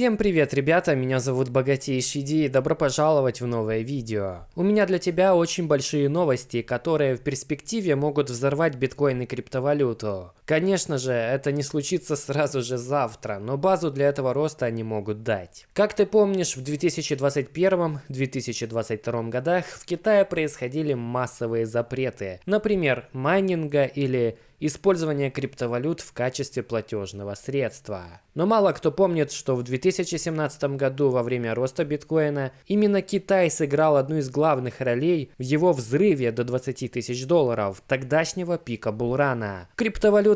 Всем привет, ребята, меня зовут Богатейший Ди и добро пожаловать в новое видео. У меня для тебя очень большие новости, которые в перспективе могут взорвать биткоин и криптовалюту. Конечно же, это не случится сразу же завтра, но базу для этого роста они могут дать. Как ты помнишь, в 2021-2022 годах в Китае происходили массовые запреты, например, майнинга или использования криптовалют в качестве платежного средства. Но мало кто помнит, что в 2017 году во время роста биткоина именно Китай сыграл одну из главных ролей в его взрыве до 20 тысяч долларов, тогдашнего пика булрана.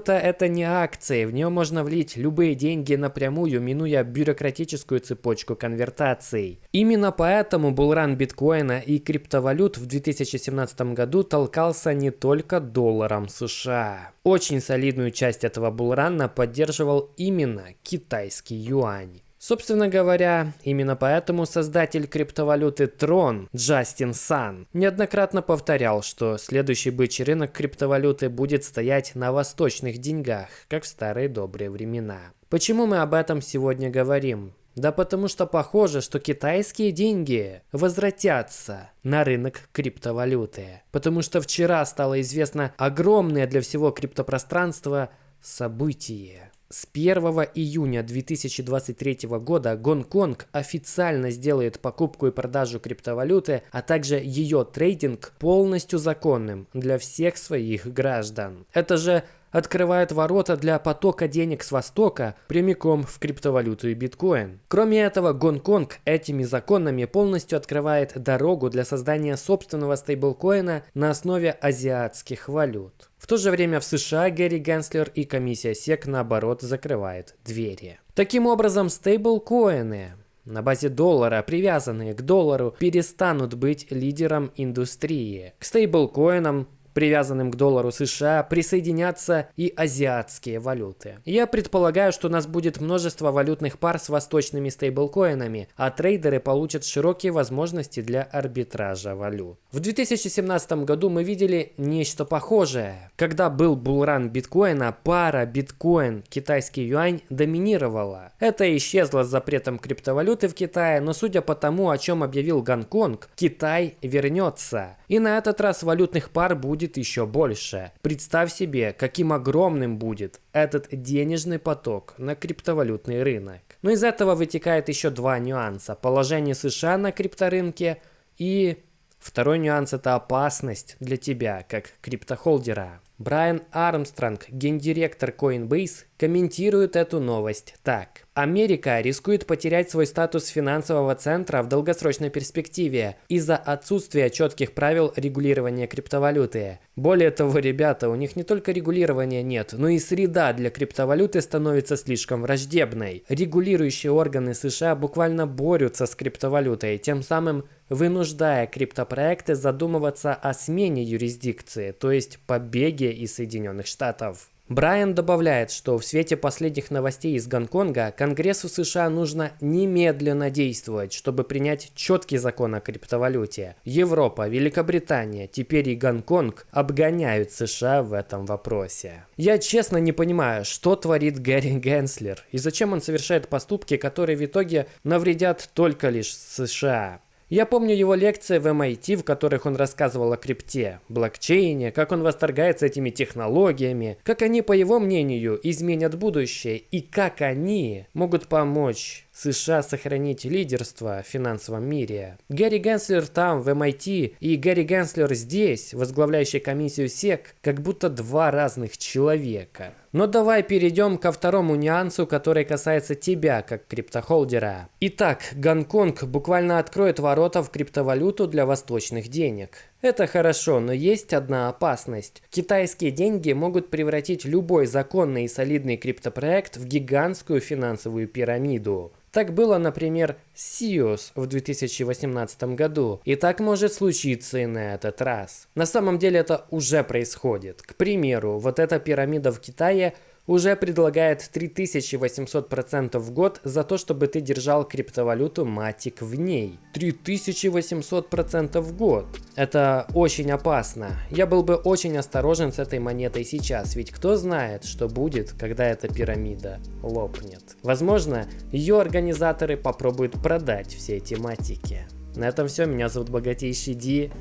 Криптовалюта это не акции, в нее можно влить любые деньги напрямую, минуя бюрократическую цепочку конвертаций. Именно поэтому булран биткоина и криптовалют в 2017 году толкался не только долларом США. Очень солидную часть этого булрана поддерживал именно китайский юань. Собственно говоря, именно поэтому создатель криптовалюты Tron Джастин Сан неоднократно повторял, что следующий бычий рынок криптовалюты будет стоять на восточных деньгах, как в старые добрые времена. Почему мы об этом сегодня говорим? Да потому что похоже, что китайские деньги возвратятся на рынок криптовалюты. Потому что вчера стало известно огромное для всего криптопространства событие. С 1 июня 2023 года Гонконг официально сделает покупку и продажу криптовалюты, а также ее трейдинг полностью законным для всех своих граждан. Это же открывает ворота для потока денег с Востока прямиком в криптовалюту и биткоин. Кроме этого, Гонконг этими законами полностью открывает дорогу для создания собственного стейблкоина на основе азиатских валют. В то же время в США Гэри Генслер и комиссия SEC наоборот закрывает двери. Таким образом, стейблкоины на базе доллара, привязанные к доллару, перестанут быть лидером индустрии. К стейблкоинам привязанным к доллару США, присоединятся и азиатские валюты. Я предполагаю, что у нас будет множество валютных пар с восточными стейблкоинами, а трейдеры получат широкие возможности для арбитража валют. В 2017 году мы видели нечто похожее. Когда был булран биткоина, пара биткоин-китайский юань доминировала. Это исчезло с запретом криптовалюты в Китае, но судя по тому, о чем объявил Гонконг, Китай вернется. И на этот раз валютных пар будет будет еще больше. Представь себе, каким огромным будет этот денежный поток на криптовалютный рынок. Но из этого вытекает еще два нюанса. Положение США на крипторынке и второй нюанс это опасность для тебя, как криптохолдера. Брайан Армстронг, гендиректор Coinbase, комментирует эту новость так. Америка рискует потерять свой статус финансового центра в долгосрочной перспективе из-за отсутствия четких правил регулирования криптовалюты. Более того, ребята, у них не только регулирования нет, но и среда для криптовалюты становится слишком враждебной. Регулирующие органы США буквально борются с криптовалютой, тем самым вынуждая криптопроекты задумываться о смене юрисдикции, то есть побеге из Соединенных Штатов. Брайан добавляет, что в свете последних новостей из Гонконга Конгрессу США нужно немедленно действовать, чтобы принять четкий закон о криптовалюте. Европа, Великобритания, теперь и Гонконг обгоняют США в этом вопросе. Я честно не понимаю, что творит Гэри Генслер и зачем он совершает поступки, которые в итоге навредят только лишь США. Я помню его лекции в MIT, в которых он рассказывал о крипте, блокчейне, как он восторгается этими технологиями, как они, по его мнению, изменят будущее и как они могут помочь США сохранить лидерство в финансовом мире. Гэри Генслер там, в MIT, и Гэри Генслер здесь, возглавляющий комиссию SEC, как будто два разных человека. Но давай перейдем ко второму нюансу, который касается тебя, как криптохолдера. Итак, Гонконг буквально откроет ворота в криптовалюту для восточных денег. Это хорошо, но есть одна опасность. Китайские деньги могут превратить любой законный и солидный криптопроект в гигантскую финансовую пирамиду. Так было, например, с Сиос в 2018 году, и так может случиться и на этот раз. На самом деле это уже происходит. К примеру, вот эта пирамида в Китае уже предлагает 3800% в год за то, чтобы ты держал криптовалюту Matic в ней. 3800% в год. Это очень опасно. Я был бы очень осторожен с этой монетой сейчас, ведь кто знает, что будет, когда эта пирамида лопнет. Возможно, ее организаторы попробуют продать все эти матики. На этом все. Меня зовут Богатейший Ди.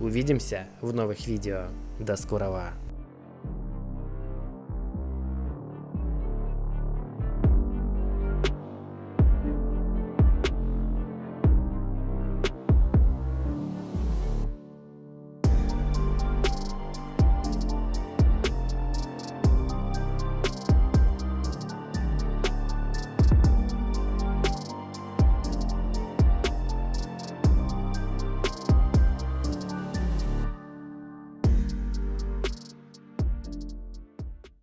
Увидимся в новых видео. До скорого.